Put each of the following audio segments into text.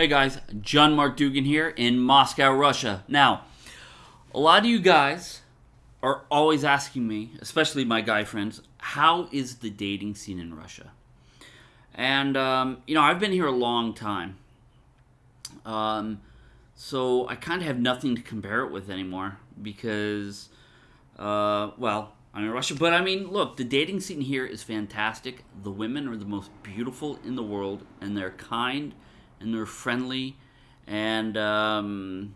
Hey guys, John Mark Dougan here in Moscow, Russia. Now, a lot of you guys are always asking me, especially my guy friends, how is the dating scene in Russia? And, um, you know, I've been here a long time. Um, so I kind of have nothing to compare it with anymore because, uh, well, I'm in Russia. But I mean, look, the dating scene here is fantastic. The women are the most beautiful in the world, and they're kind and they're friendly, and um,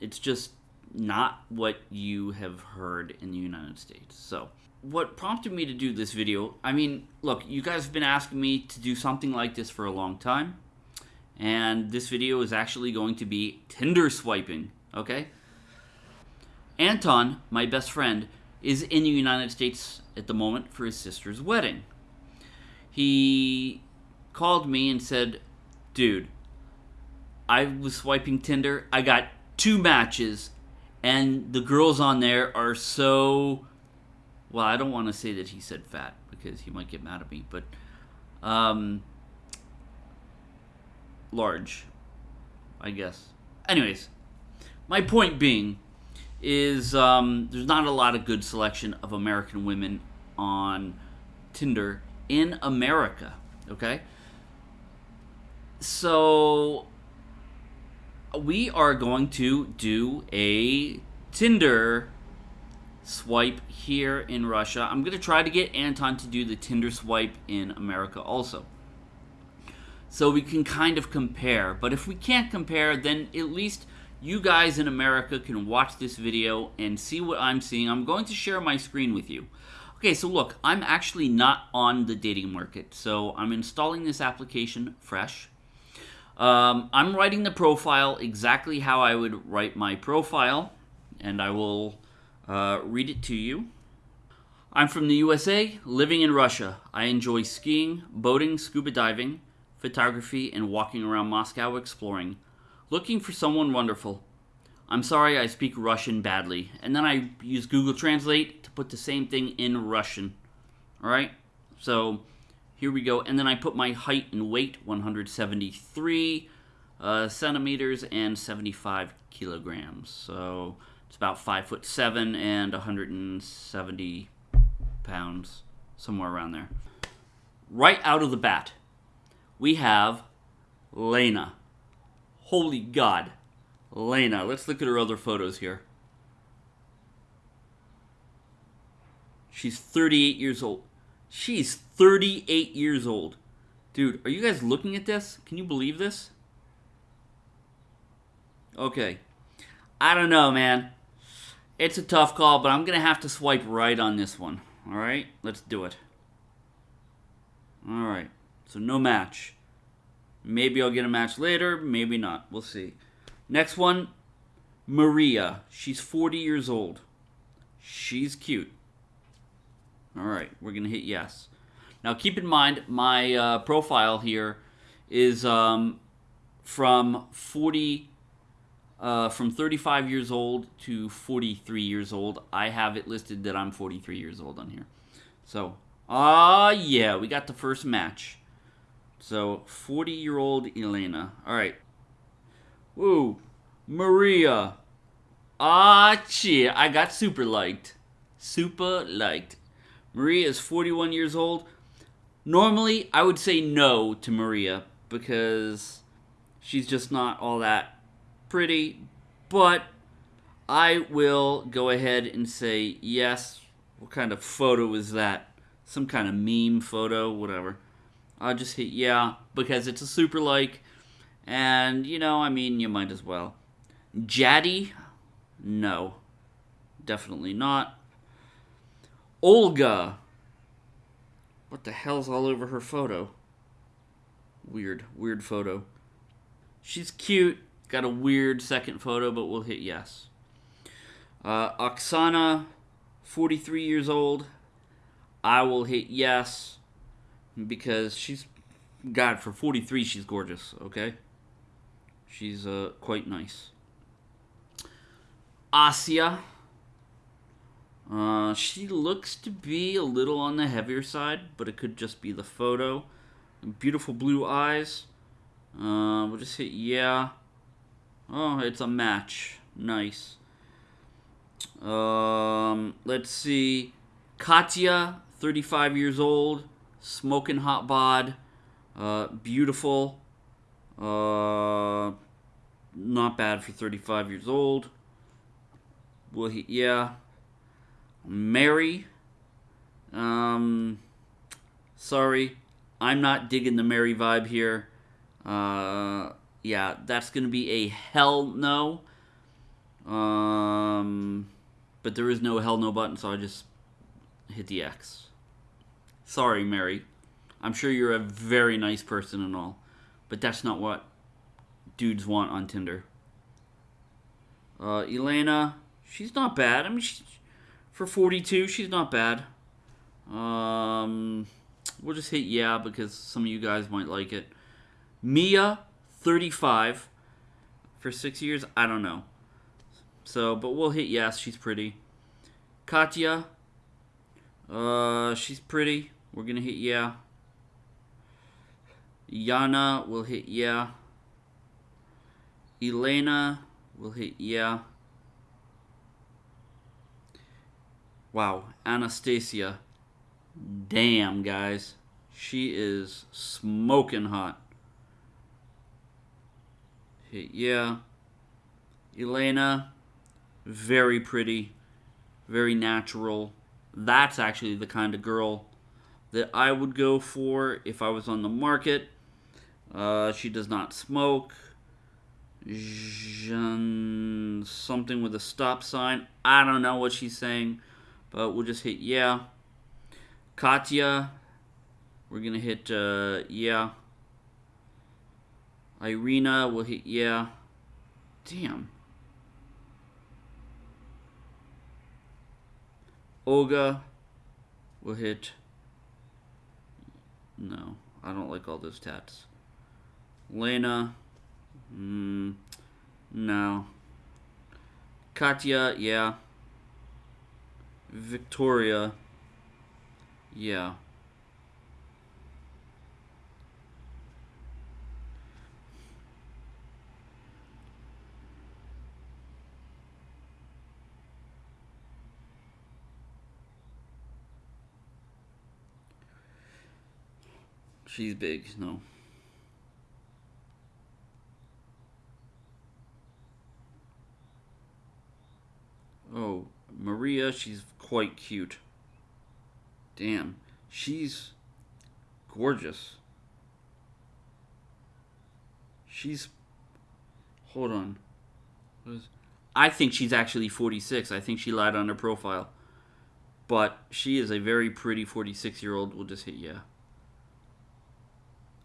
it's just not what you have heard in the United States. So, what prompted me to do this video, I mean, look, you guys have been asking me to do something like this for a long time, and this video is actually going to be Tinder swiping, okay? Anton, my best friend, is in the United States at the moment for his sister's wedding. He called me and said, Dude, I was swiping Tinder. I got two matches, and the girls on there are so. Well, I don't want to say that he said fat because he might get mad at me, but um, large, I guess. Anyways, my point being is um, there's not a lot of good selection of American women on Tinder in America. Okay, so we are going to do a Tinder swipe here in Russia. I'm going to try to get Anton to do the Tinder swipe in America also. So we can kind of compare. But if we can't compare, then at least you guys in America can watch this video and see what I'm seeing. I'm going to share my screen with you. Okay, so look, I'm actually not on the dating market. So I'm installing this application fresh. Um, I'm writing the profile exactly how I would write my profile, and I will uh, read it to you. I'm from the USA, living in Russia. I enjoy skiing, boating, scuba diving, photography, and walking around Moscow exploring. Looking for someone wonderful. I'm sorry I speak Russian badly. And then I use Google Translate to put the same thing in Russian. Alright? So, here we go. And then I put my height and weight, 173 uh, centimeters and 75 kilograms. So it's about 5 foot 7 and 170 pounds, somewhere around there. Right out of the bat, we have Lena. Holy God. Lena. Let's look at her other photos here. She's 38 years old. She's 38 years old. Dude, are you guys looking at this? Can you believe this? Okay. I don't know, man. It's a tough call, but I'm going to have to swipe right on this one. All right? Let's do it. All right. So no match. Maybe I'll get a match later, maybe not. We'll see. Next one, Maria. She's 40 years old. She's cute. All right, we're going to hit yes. Now, keep in mind, my uh, profile here is um, from 40, uh, from 35 years old to 43 years old. I have it listed that I'm 43 years old on here. So, ah, uh, yeah, we got the first match. So, 40-year-old Elena. All right. Woo, Maria. Ah, shit, I got super liked. Super liked. Maria is 41 years old. Normally, I would say no to Maria because she's just not all that pretty, but I will go ahead and say yes. What kind of photo is that? Some kind of meme photo, whatever. I'll just hit yeah because it's a super like, and you know, I mean, you might as well. Jaddy? No. Definitely not. Olga. What the hell's all over her photo? Weird, weird photo. She's cute. Got a weird second photo, but we'll hit yes. Uh, Oksana, 43 years old. I will hit yes because she's, God, for 43, she's gorgeous, okay? She's uh, quite nice. Asya, uh, she looks to be a little on the heavier side, but it could just be the photo. Beautiful blue eyes. Uh, we'll just hit yeah. Oh, it's a match. Nice. Um, let's see. Katya, 35 years old, smoking hot bod, uh, beautiful. Uh, not bad for 35 years old. Well, he, yeah. Mary. Um, sorry, I'm not digging the Mary vibe here. Uh, yeah, that's gonna be a hell no. Um, but there is no hell no button, so I just hit the X. Sorry, Mary. I'm sure you're a very nice person and all, but that's not what dudes want on Tinder. Uh, Elena, she's not bad. I mean, she, for 42, she's not bad. Um, we'll just hit yeah because some of you guys might like it. Mia, 35. For six years, I don't know. So, but we'll hit yes. She's pretty. Katya, uh, she's pretty. We're gonna hit yeah. Yana, we'll hit yeah. Elena, we'll hit yeah. Wow, Anastasia. Damn, guys. She is smoking hot. Yeah. Elena, very pretty, very natural. That's actually the kind of girl that I would go for if I was on the market. Uh, she does not smoke. Jean, something with a stop sign. I don't know what she's saying, but we'll just hit yeah. Katya, we're gonna hit uh, yeah. Irina, we'll hit yeah. Damn. Olga, we'll hit. No, I don't like all those tats. Lena, mm, no. Katya, yeah. Victoria, yeah. She's big, no. Oh, Maria, she's quite cute. Damn, she's gorgeous. She's. Hold on. I think she's actually 46. I think she lied on her profile. But she is a very pretty 46 year old. We'll just hit yeah.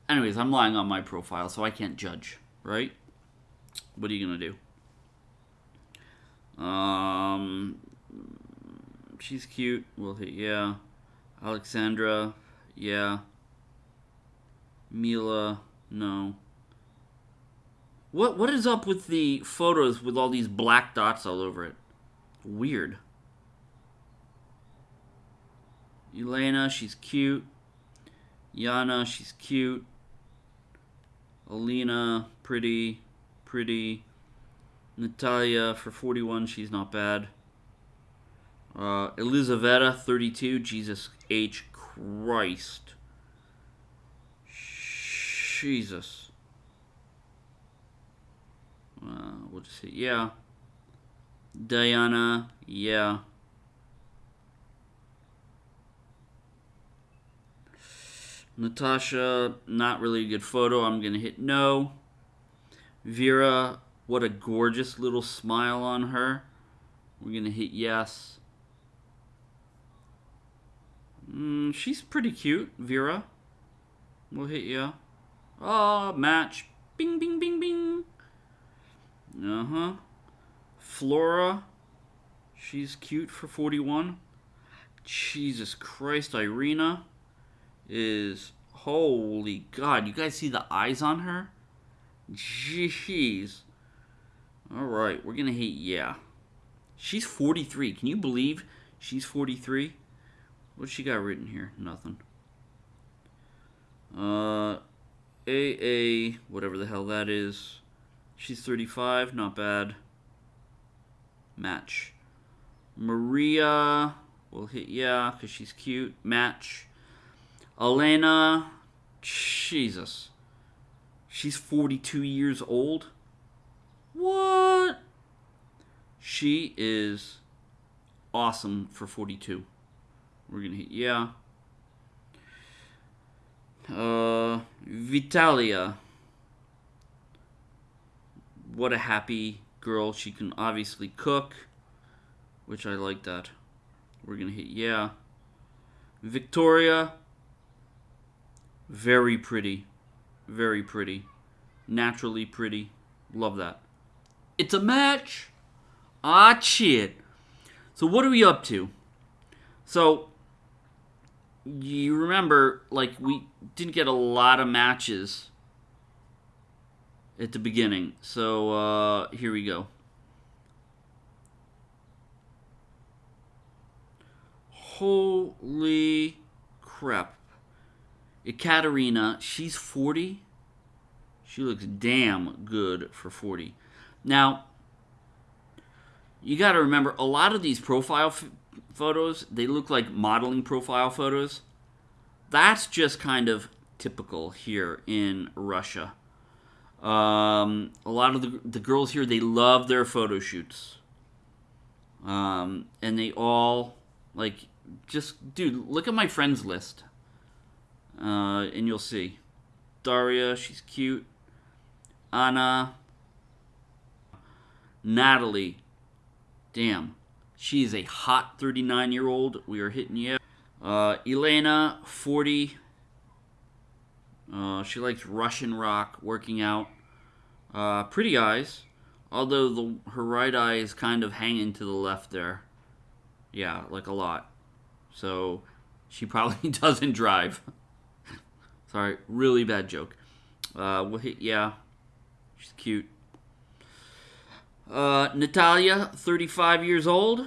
Anyways, I'm lying on my profile, so I can't judge, right? What are you gonna do? Um, she's cute. We'll hit yeah. Alexandra, yeah. Mila, no. What what is up with the photos with all these black dots all over it? Weird. Elena, she's cute. Yana, she's cute. Alina, pretty, pretty. Natalia for 41, she's not bad. Uh, Elizaveta, 32, Jesus H. Christ. Jesus. Uh, we'll just say, yeah. Diana, yeah. Natasha, not really a good photo. I'm going to hit no. Vera, what a gorgeous little smile on her. We're going to hit yes. Mm, she's pretty cute, Vera. We'll hit yeah. Oh, match. Bing, bing, bing, bing. Uh-huh. Flora. She's cute for 41. Jesus Christ, Irina is holy god. You guys see the eyes on her? Jeez. All right, we're gonna hit yeah. She's 43. Can you believe she's 43? What she got written here? Nothing. Uh, AA, whatever the hell that is. She's 35, not bad. Match. Maria, we'll hit yeah, because she's cute. Match. Elena, Jesus. She's 42 years old. What? She is awesome for 42. We're to hit yeah. Uh, Vitalia. What a happy girl. She can obviously cook, which I like that. We're to hit yeah. Victoria. Very pretty. Very pretty. Naturally pretty. Love that. It's a match. Ah, shit. So what are we up to? So you remember, like we didn't get a lot of matches at the beginning. So uh, here we go. Holy crap. Ekaterina, she's 40. She looks damn good for 40. Now, you got to remember, a lot of these profile photos, they look like modeling profile photos. That's just kind of typical here in Russia. Um, a lot of the, the girls here, they love their photo shoots. Um, and they all, like, just, dude, look at my friends list. Uh, and you'll see. Daria, she's cute. Anna. Natalie. Damn. She is a hot 39 year old. We are hitting you. Uh, Elena, 40. Uh, she likes Russian rock, working out. Uh, pretty eyes, although the her right eye is kind of hanging to the left there. Yeah, like a lot. So she probably doesn't drive. Sorry, really bad joke. Uh, we'll hit, yeah, she's cute. Uh, Natalia, 35 years old.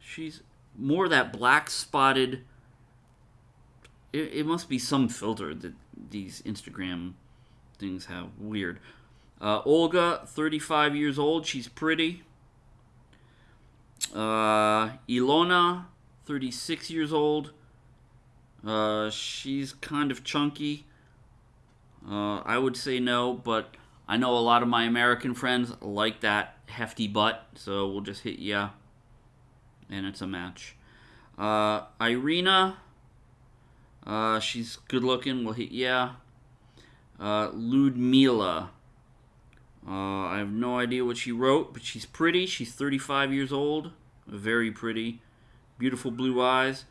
She's more that black spotted. It, it must be some filter that these Instagram things have. Weird. Uh, Olga, 35 years old. She's pretty. Uh, Ilona, 36 years old. Uh, she's kind of chunky. Uh, I would say no, but I know a lot of my American friends like that hefty butt, so we'll just hit yeah. And it's a match. Uh, Irina, uh, she's good looking. We'll hit yeah. Uh, Ludmila. Uh, I have no idea what she wrote, but she's pretty. She's 35 years old. Very pretty. Beautiful blue eyes.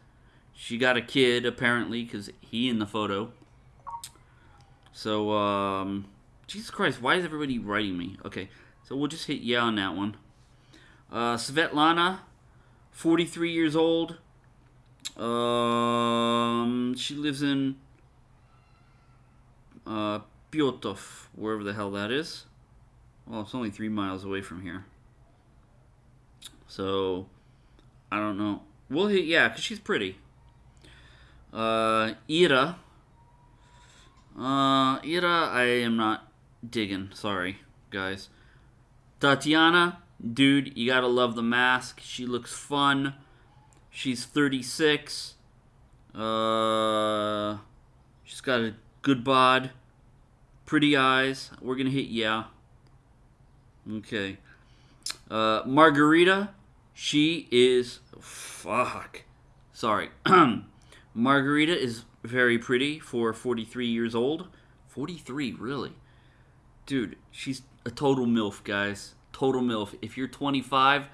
She got a kid, apparently, because he in the photo. So, um, Jesus Christ, why is everybody writing me? Okay, so we'll just hit yeah on that one. Uh, Svetlana, 43 years old. Um, she lives in uh, Pyotov, wherever the hell that is. Well, it's only three miles away from here. So, I don't know. We'll hit, yeah, because she's pretty. Uh, Ira. Uh, Ira, I am not digging. Sorry, guys. Tatiana, dude, you gotta love the mask. She looks fun. She's 36. Uh, she's got a good bod, pretty eyes. We're gonna hit yeah. Okay. Uh, Margarita, she is fuck. Sorry. Margarita is very pretty for 43 years old. 43, really? Dude, she's a total MILF, guys. Total MILF. If you're 25,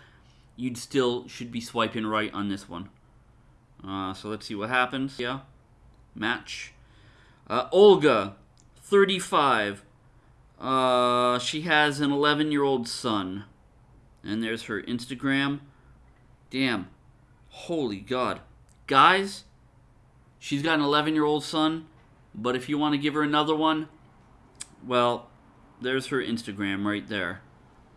you'd still should be swiping right on this one. Uh, so let's see what happens. Yeah. Match. Uh, Olga, 35. Uh, she has an 11 year old son. And there's her Instagram. Damn. Holy God. Guys, she's got an 11 year old son. But if you want to give her another one, well, there's her Instagram right there.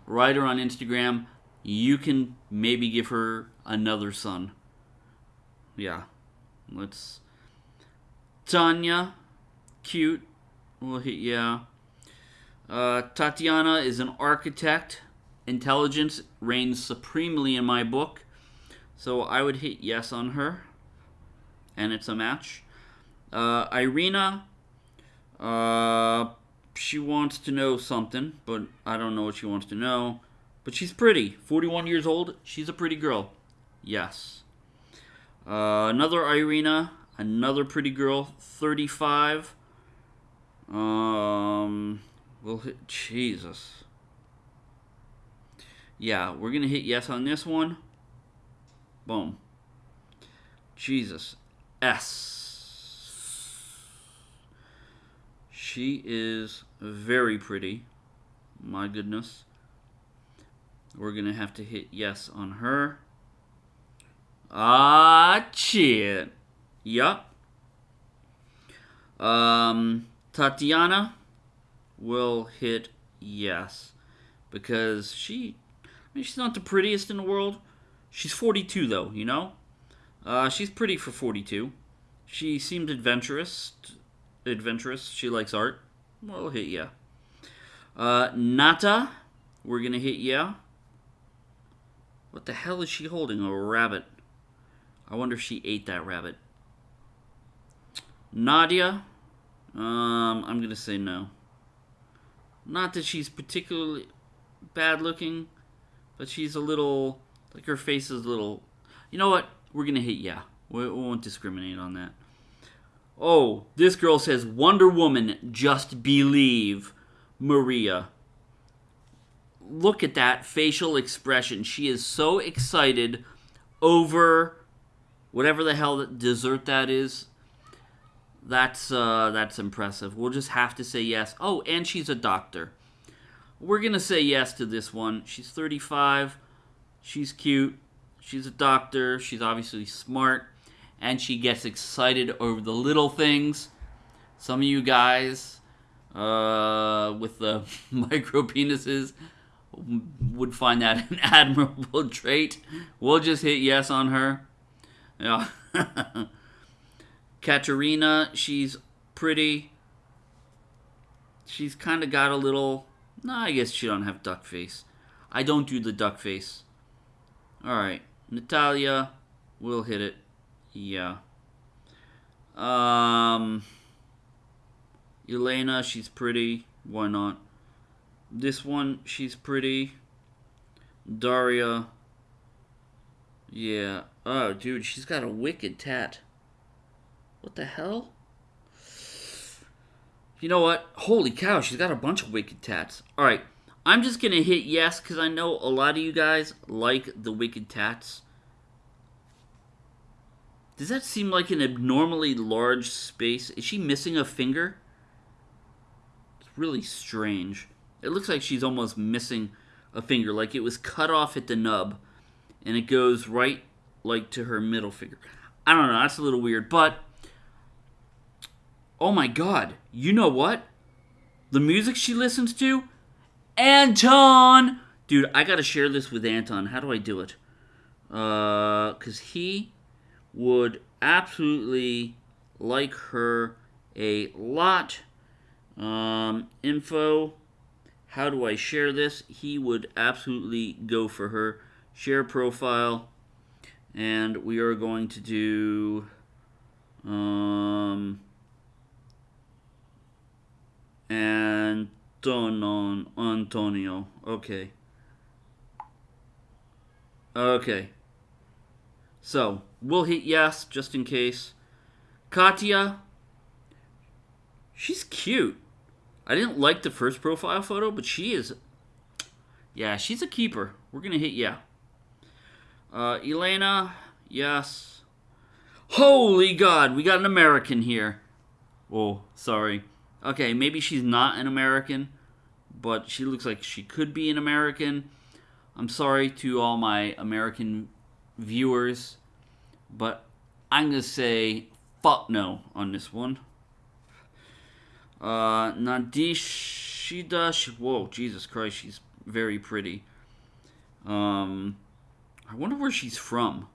Write her on Instagram. You can maybe give her another son. Yeah. Let's. Tanya, cute. We'll hit yeah. Uh, Tatiana is an architect. Intelligence reigns supremely in my book. So I would hit yes on her. And it's a match. Uh, Irina, uh, she wants to know something, but I don't know what she wants to know. But she's pretty. 41 years old. She's a pretty girl. Yes. Uh, another Irina, another pretty girl, 35. Um, we'll hit Jesus. Yeah, we're gonna hit yes on this one. Boom. Jesus. S. She is very pretty. My goodness. We're going to have to hit yes on her. Ah, shit. Yup. Um, Tatiana will hit yes. Because she, I mean, she's not the prettiest in the world. She's 42, though, you know? Uh, she's pretty for 42. She seems adventurous. Adventurous. She likes art. We'll hit yeah. Uh, Nata, we're going to hit yeah. What the hell is she holding? A rabbit. I wonder if she ate that rabbit. Nadia, um, I'm going to say no. Not that she's particularly bad looking, but she's a little, like her face is a little, you know what? We're going to hit yeah. We, we won't discriminate on that. Oh, this girl says Wonder Woman, just believe. Maria look at that facial expression. She is so excited over whatever the hell that dessert that is. That's uh, that's impressive. We'll just have to say yes. Oh, and she's a doctor. We're gonna say yes to this one. She's 35. She's cute. She's a doctor. She's obviously smart, and she gets excited over the little things. Some of you guys uh, with the micro penises would find that an admirable trait. We'll just hit yes on her. Yeah. Katerina, she's pretty. She's kind of got a little. No, I guess she don't have duck face. I don't do the duck face. All right, Natalia, we'll hit it. Yeah. Um. Elena, she's pretty. Why not? This one, she's pretty. Daria. Yeah. Oh, dude, she's got a wicked tat. What the hell? You know what? Holy cow, she's got a bunch of wicked tats. Alright, I'm just going to hit yes because I know a lot of you guys like the wicked tats. Does that seem like an abnormally large space? Is she missing a finger? It's really strange. It looks like she's almost missing a finger, like it was cut off at the nub, and it goes right like to her middle finger. I don't know, that's a little weird, but oh my god, you know what? The music she listens to? Anton! Dude, I gotta share this with Anton. How do I do it? Uh, cause he would absolutely like her a lot. Um, info how do I share this? He would absolutely go for her. Share profile. And we are going to do... Um, Antonon, Antonio. Okay. Okay. So, we'll hit yes, just in case. Katya. She's cute. I didn't like the first profile photo, but she is... Yeah, she's a keeper. We're going to hit yeah. Uh, Elena, yes. Holy God, we got an American here. Oh, sorry. Okay, maybe she's not an American, but she looks like she could be an American. I'm sorry to all my American viewers, but I'm going to say fuck no on this one. Uh, Nadishida, whoa, Jesus Christ, she's very pretty. Um, I wonder where she's from.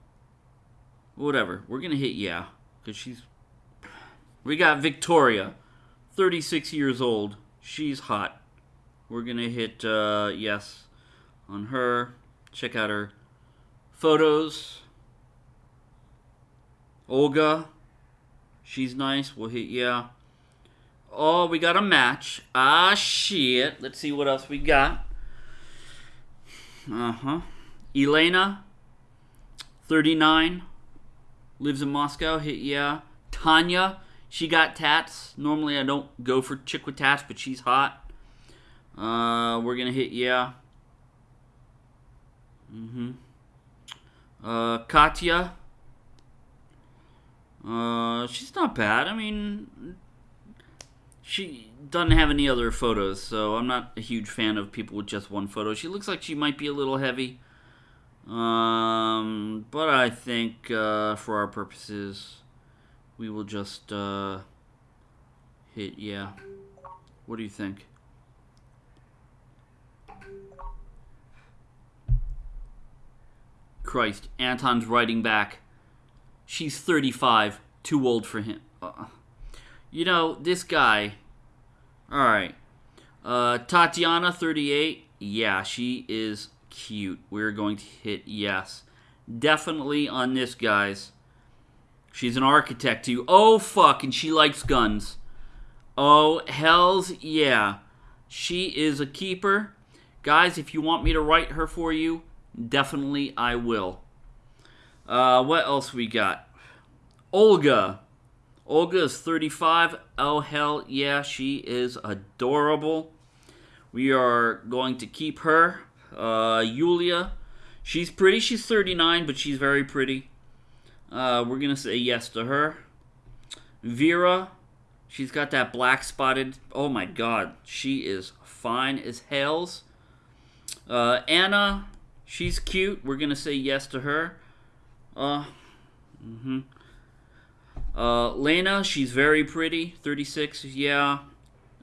Whatever, we're gonna hit yeah, because she's... We got Victoria, 36 years old. She's hot. We're going to hit uh, yes on her. Check out her photos. Olga. She's nice. We'll hit yeah. Oh, we got a match. Ah, shit. Let's see what else we got. Uh-huh. Elena. 39. Lives in Moscow. Hit yeah. Tanya. She got tats. Normally I don't go for chick with tats, but she's hot. Uh, we're going to hit yeah. Mm-hmm. Uh, Katya. Uh, she's not bad. I mean, she doesn't have any other photos, so I'm not a huge fan of people with just one photo. She looks like she might be a little heavy. Um, but I think uh, for our purposes, we will just uh, hit yeah. What do you think? Christ, Anton's writing back. She's 35, too old for him. Uh, you know, this guy. Alright. Uh, Tatiana, 38. Yeah, she is cute. We're going to hit yes. Definitely on this, guys. She's an architect, too. Oh, fuck, and she likes guns. Oh, hells yeah. She is a keeper. Guys, if you want me to write her for you, definitely I will. Uh, what else we got? Olga. Olga is 35. Oh, hell yeah, she is adorable. We are going to keep her. Uh, Yulia. She's pretty. She's 39, but she's very pretty. Uh, we're going to say yes to her. Vera. She's got that black spotted. Oh my god. She is fine as hells. Uh, Anna. She's cute. We're going to say yes to her. Uh, mm-hmm. Uh, Lena, she's very pretty. 36, yeah.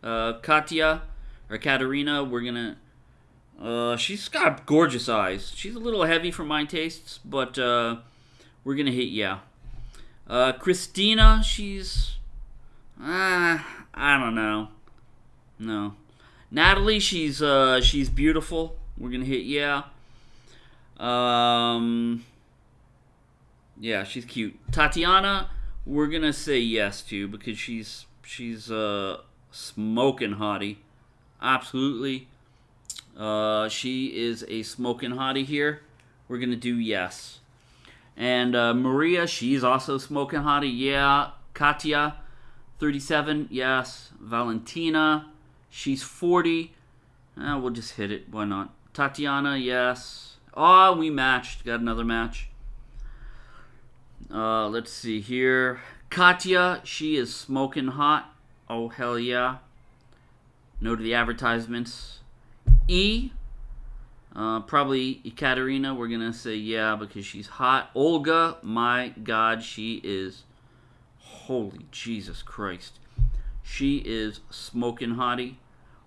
Uh, Katya, or Katerina, we're gonna... Uh, she's got gorgeous eyes. She's a little heavy for my tastes, but, uh, we're gonna hit yeah. Uh, Christina, she's... Uh, I don't know. No. Natalie, she's, uh, she's beautiful. We're gonna hit yeah. Um... Yeah, she's cute. Tatiana, we're gonna say yes to because she's she's uh smoking hottie. Absolutely. Uh, she is a smoking hottie here. We're gonna do yes. And uh, Maria, she's also smoking hottie. Yeah. Katya, 37. Yes. Valentina, she's 40. Uh, we'll just hit it. Why not? Tatiana, yes. Oh, we matched. Got another match. Uh, let's see here. Katya, she is smoking hot. Oh, hell yeah. No to the advertisements. E, uh, probably Ekaterina. We're going to say yeah because she's hot. Olga, my God, she is. Holy Jesus Christ. She is smoking hottie.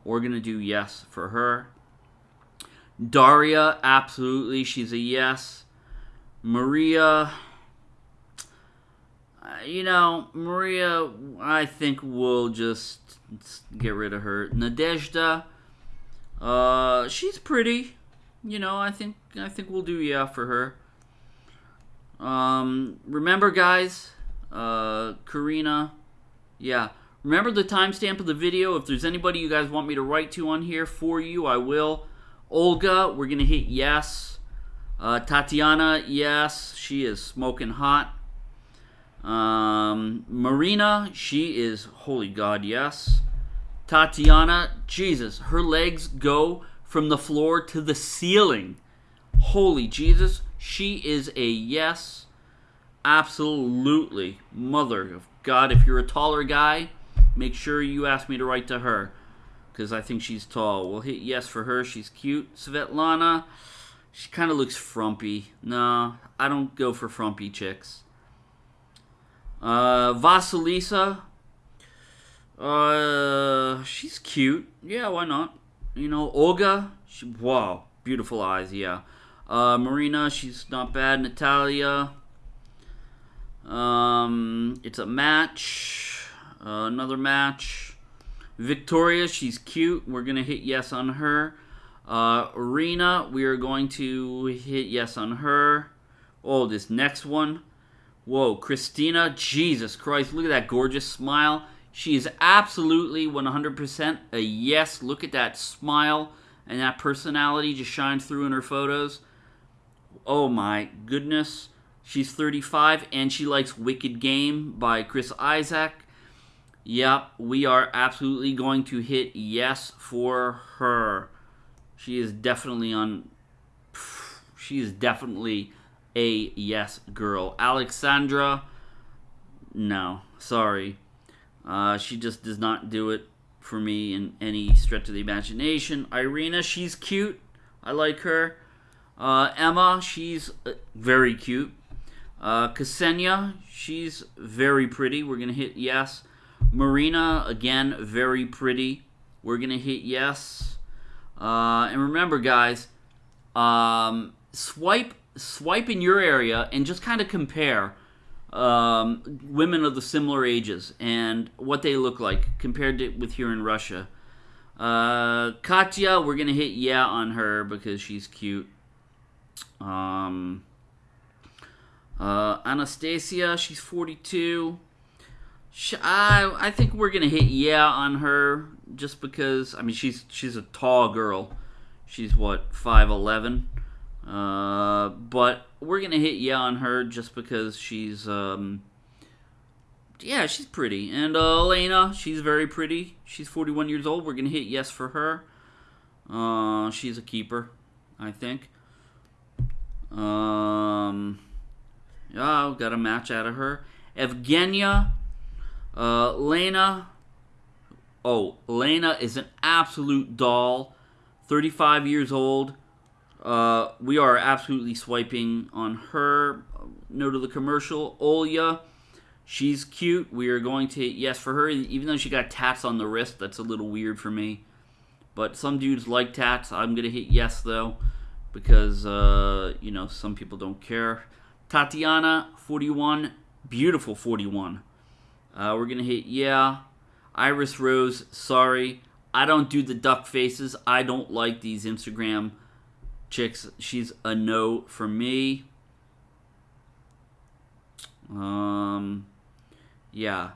We're going to do yes for her. Daria, absolutely. She's a yes. Maria, you know, Maria, I think we'll just get rid of her. Nadezhda, uh, she's pretty. You know, I think I think we'll do yeah for her. Um, remember, guys, uh, Karina, yeah. Remember the timestamp of the video. If there's anybody you guys want me to write to on here for you, I will. Olga, we're gonna hit yes. Uh, Tatiana, yes, she is smoking hot. Um, Marina, she is, holy God, yes. Tatiana, Jesus, her legs go from the floor to the ceiling. Holy Jesus, she is a yes. Absolutely. Mother of God, if you're a taller guy, make sure you ask me to write to her. Because I think she's tall. We'll hit yes for her. She's cute. Svetlana, she kind of looks frumpy. No, I don't go for frumpy chicks. Uh, Vasilisa. Uh, she's cute. Yeah, why not? You know, Olga. She, wow, beautiful eyes. Yeah. Uh, Marina. She's not bad. Natalia. Um, it's a match. Uh, another match. Victoria, she's cute. We're to hit yes on her. Uh, Arena, we are going to hit yes on her. Oh, this next one. Whoa, Christina, Jesus Christ, look at that gorgeous smile. She is absolutely 100% a yes. Look at that smile and that personality just shines through in her photos. Oh my goodness. She's 35 and she likes Wicked Game by Chris Isaak. Yep, we are absolutely going to hit yes for her. She is definitely on. She is definitely a yes girl. Alexandra, no, sorry. Uh, she just does not do it for me in any stretch of the imagination. Irina, she's cute. I like her. Uh, Emma, she's uh, very cute. Uh, Ksenia, she's very pretty. We're going to hit yes. Marina, again, very pretty. We're going to hit yes. Uh, and remember, guys, um, swipe swipe in your area and just kind of compare um, women of the similar ages and what they look like compared to with here in Russia. Uh, Katya, we're gonna hit yeah on her because she's cute. Um, uh, Anastasia, she's 42. She, I I think we're gonna hit yeah on her just because I mean she's she's a tall girl. She's what five eleven. Uh, but we're gonna hit yeah on her just because she's um, yeah she's pretty. And uh, Elena she's very pretty. She's 41 years old. We're gonna hit yes for her. Uh, she's a keeper I think. Um yeah got a match out of her. Evgenia uh, Lena oh Lena is an absolute doll. 35 years old uh, we are absolutely swiping on her. Note of the commercial, Olya. She's cute. We are going to yes for her, even though she got tats on the wrist. That's a little weird for me. But some dudes like tats. I'm going to hit yes, though, because, uh, you know, some people don't care. Tatiana, 41. Beautiful 41. Uh, we're going to hit yeah. Iris Rose, sorry. I don't do the duck faces. I don't like these Instagram chicks. She's a no for me. Um, yeah,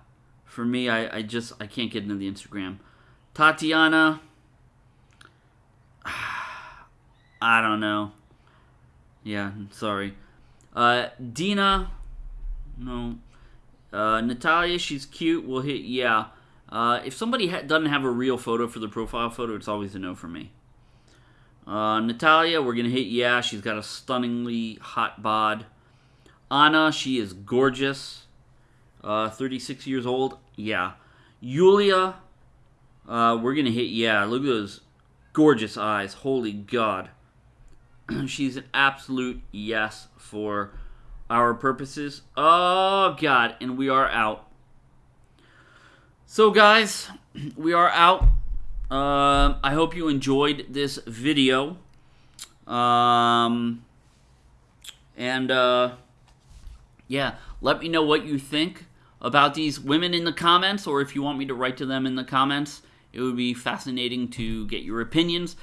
for me, I, I just I can't get into the Instagram. Tatiana, I don't know. Yeah, sorry. Uh, Dina, no. Uh, Natalia, she's cute. We'll hit yeah. Uh, if somebody ha doesn't have a real photo for the profile photo, it's always a no for me. Uh, Natalia, we're going to hit yeah. She's got a stunningly hot bod. Anna, she is gorgeous. Uh, 36 years old. Yeah. Yulia, uh, we're going to hit yeah. Look at those gorgeous eyes. Holy God. She's an absolute yes for our purposes. Oh, God. And we are out. So, guys, we are out. Um, I hope you enjoyed this video. Um, and, uh, yeah, let me know what you think about these women in the comments, or if you want me to write to them in the comments. It would be fascinating to get your opinions.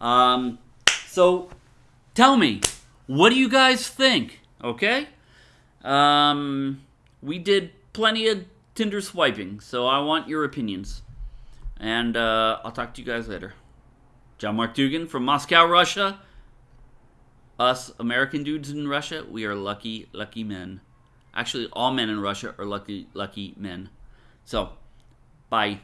Um, so, tell me, what do you guys think? Okay? Um, we did plenty of Tinder swiping, so I want your opinions. And uh, I'll talk to you guys later. John Mark Dougan from Moscow, Russia. Us American dudes in Russia, we are lucky, lucky men. Actually, all men in Russia are lucky, lucky men. So, bye.